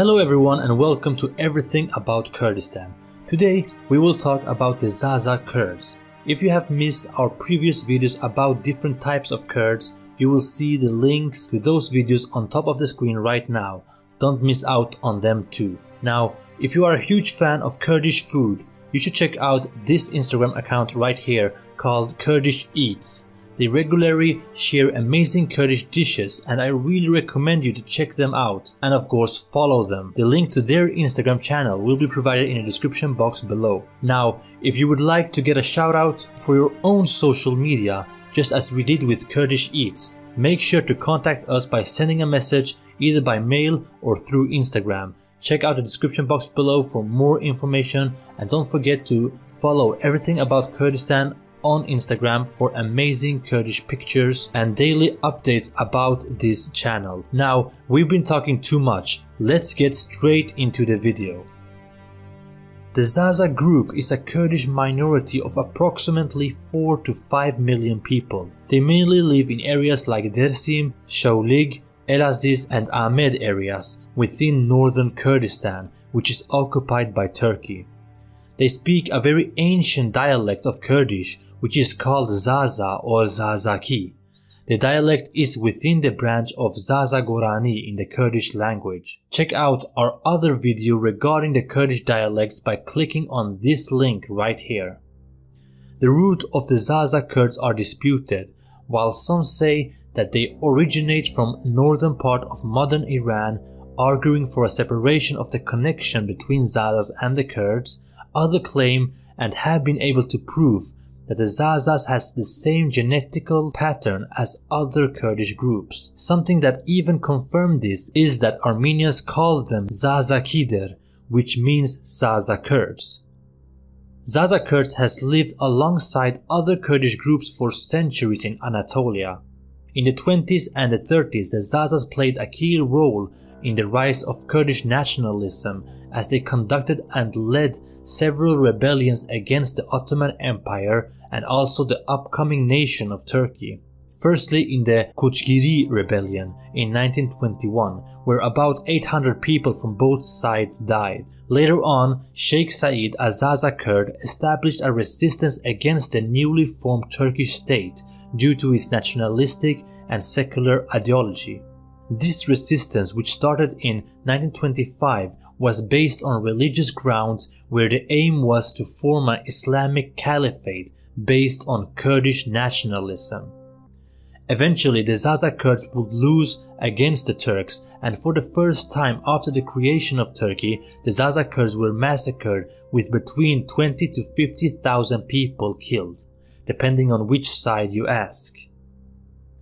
Hello everyone and welcome to Everything About Kurdistan. Today we will talk about the Zaza Kurds. If you have missed our previous videos about different types of Kurds, you will see the links to those videos on top of the screen right now. Don't miss out on them too. Now, if you are a huge fan of Kurdish food, you should check out this Instagram account right here called Kurdish Eats. They regularly share amazing Kurdish dishes and I really recommend you to check them out and of course follow them. The link to their Instagram channel will be provided in the description box below. Now, if you would like to get a shout out for your own social media, just as we did with Kurdish Eats, make sure to contact us by sending a message either by mail or through Instagram. Check out the description box below for more information and don't forget to follow everything about Kurdistan on Instagram for amazing Kurdish pictures and daily updates about this channel. Now, we've been talking too much, let's get straight into the video. The Zaza group is a Kurdish minority of approximately 4 to 5 million people. They mainly live in areas like Dersim, Shaulig, Elaziz and Amed areas within northern Kurdistan, which is occupied by Turkey. They speak a very ancient dialect of Kurdish which is called Zaza or Zazaki. The dialect is within the branch of Zaza Gorani in the Kurdish language. Check out our other video regarding the Kurdish dialects by clicking on this link right here. The root of the Zaza Kurds are disputed, while some say that they originate from northern part of modern Iran arguing for a separation of the connection between Zazas and the Kurds, others claim and have been able to prove that the Zazas has the same genetical pattern as other Kurdish groups. Something that even confirmed this is that Armenians call them Zazakider, which means Zaza Kurds. Zaza Kurds has lived alongside other Kurdish groups for centuries in Anatolia. In the 20s and the 30s, the Zazas played a key role in the rise of Kurdish nationalism as they conducted and led several rebellions against the Ottoman Empire and also the upcoming nation of Turkey. Firstly in the Kochgiri rebellion in 1921 where about 800 people from both sides died. Later on, Sheikh Said a Zaza Kurd established a resistance against the newly formed Turkish state due to its nationalistic and secular ideology. This resistance, which started in 1925, was based on religious grounds where the aim was to form an Islamic caliphate based on Kurdish nationalism. Eventually the Zaza Kurds would lose against the Turks and for the first time after the creation of Turkey, the Zaza Kurds were massacred with between 20 to 50,000 people killed, depending on which side you ask.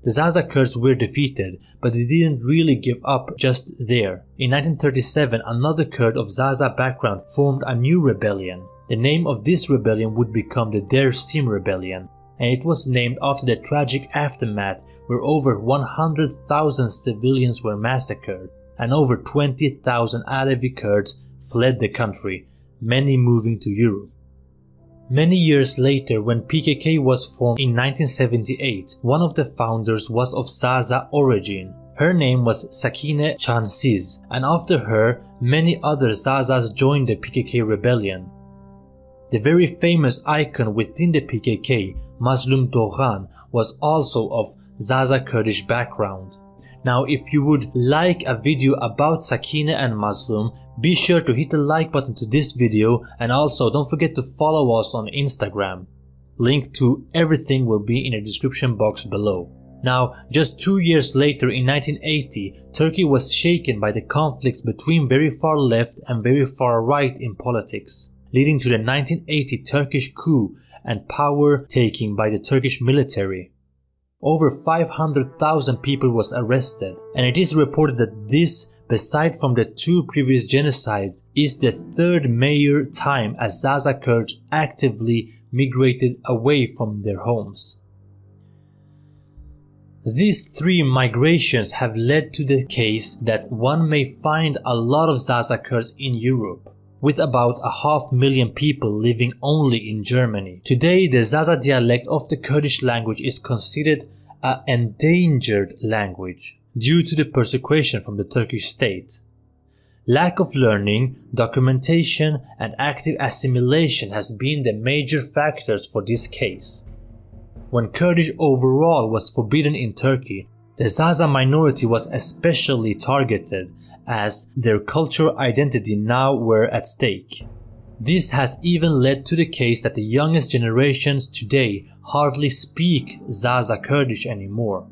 The Zaza Kurds were defeated, but they didn't really give up just there. In 1937, another Kurd of Zaza background formed a new rebellion. The name of this rebellion would become the Dersim Rebellion, and it was named after the tragic aftermath where over 100,000 civilians were massacred and over 20,000 Alevi Kurds fled the country, many moving to Europe. Many years later when PKK was formed in 1978, one of the founders was of Zaza origin. Her name was Sakine Chansiz and after her, many other Zazas joined the PKK rebellion. The very famous icon within the PKK, Mazlum Doghan, was also of Zaza Kurdish background. Now if you would like a video about Sakine and Mazlum, be sure to hit the like button to this video and also don't forget to follow us on Instagram. Link to everything will be in the description box below. Now, just two years later in 1980, Turkey was shaken by the conflicts between very far left and very far right in politics leading to the 1980 Turkish coup and power taking by the Turkish military. Over 500,000 people was arrested and it is reported that this, beside from the two previous genocides, is the third major time as Zaza Kurds actively migrated away from their homes. These three migrations have led to the case that one may find a lot of Zaza Kurds in Europe with about a half million people living only in Germany. Today the Zaza dialect of the Kurdish language is considered an endangered language due to the persecution from the Turkish state. Lack of learning, documentation, and active assimilation has been the major factors for this case. When Kurdish overall was forbidden in Turkey, the Zaza minority was especially targeted as their cultural identity now were at stake. This has even led to the case that the youngest generations today hardly speak Zaza Kurdish anymore.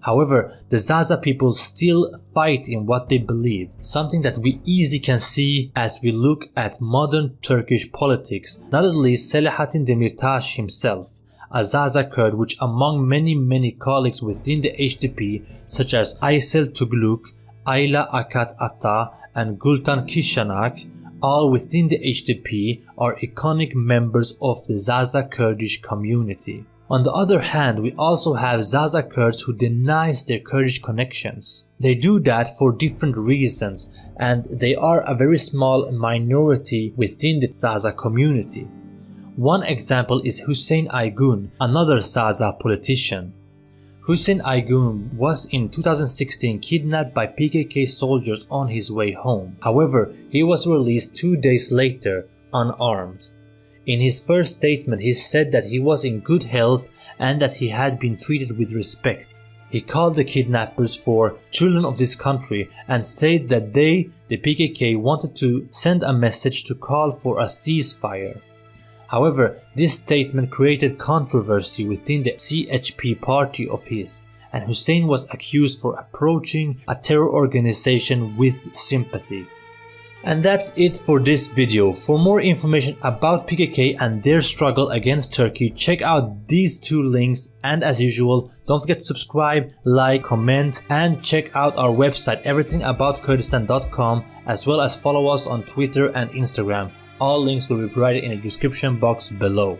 However, the Zaza people still fight in what they believe, something that we easily can see as we look at modern Turkish politics, not at least Selahattin Demirtas himself, a Zaza Kurd which among many many colleagues within the HDP such as Aysel Tugluk, Ayla Akat Ata and Gultan Kishanak, all within the HDP are iconic members of the Zaza Kurdish community. On the other hand, we also have Zaza Kurds who denies their Kurdish connections. They do that for different reasons and they are a very small minority within the Zaza community. One example is Hussein Aygun, another Zaza politician. Hussein Aygun was in 2016 kidnapped by PKK soldiers on his way home. However, he was released two days later, unarmed. In his first statement, he said that he was in good health and that he had been treated with respect. He called the kidnappers for children of this country and said that they, the PKK, wanted to send a message to call for a ceasefire. However, this statement created controversy within the CHP party of his, and Hussein was accused for approaching a terror organization with sympathy. And that's it for this video. For more information about PKK and their struggle against Turkey, check out these two links and as usual, don't forget to subscribe, like, comment and check out our website everythingaboutkurdistan.com as well as follow us on Twitter and Instagram. All links will be provided in the description box below.